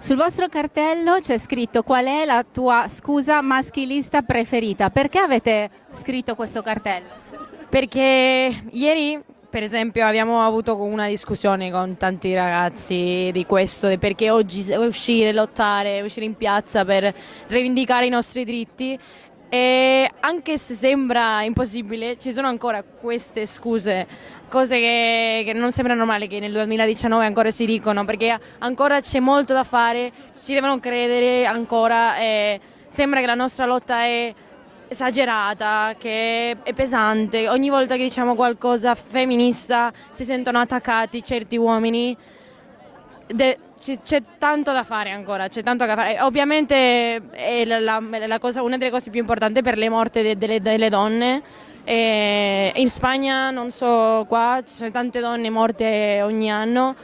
Sul vostro cartello c'è scritto qual è la tua scusa maschilista preferita. Perché avete scritto questo cartello? Perché ieri, per esempio, abbiamo avuto una discussione con tanti ragazzi di questo, perché oggi uscire, lottare, uscire in piazza per rivendicare i nostri diritti e anche se sembra impossibile, ci sono ancora queste scuse, cose che, che, non sembra normale che nel 2019 ancora si dicono, perché ancora c'è molto da fare, ci devono credere ancora, e sembra che la nostra lotta è esagerata, che è pesante, ogni volta che diciamo qualcosa femminista si sentono attaccati certi uomini. De c'è tanto da fare ancora, c'è tanto da fare. Ovviamente è la, la, cosa, una delle cose più importanti per le morti de, delle, delle, donne. E in Spagna, non so, qua ci sono tante donne morte ogni anno.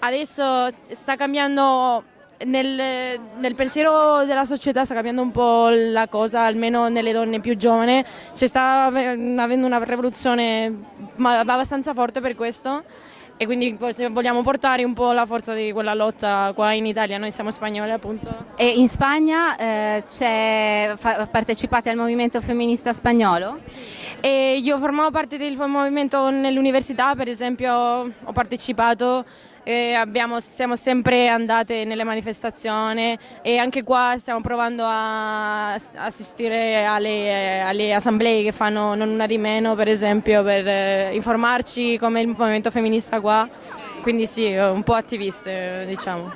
Adesso sta cambiando nel, nel, pensiero della società sta cambiando un po' la cosa, almeno nelle donne più giovani, c'è sta avendo una rivoluzione abbastanza forte per questo e quindi vogliamo portare un po' la forza di quella lotta qua in Italia, noi siamo spagnoli appunto. E in Spagna eh, partecipate al movimento femminista spagnolo? E io formavo parte del movimento nell'università, per esempio ho partecipato abbiamo, siamo sempre andate nelle manifestazioni e anche qua stiamo provando a assistere alle, alle assemblee che fanno non una di meno per esempio per eh, informarci come il movimento femminista qua, quindi sì, un po' attiviste diciamo.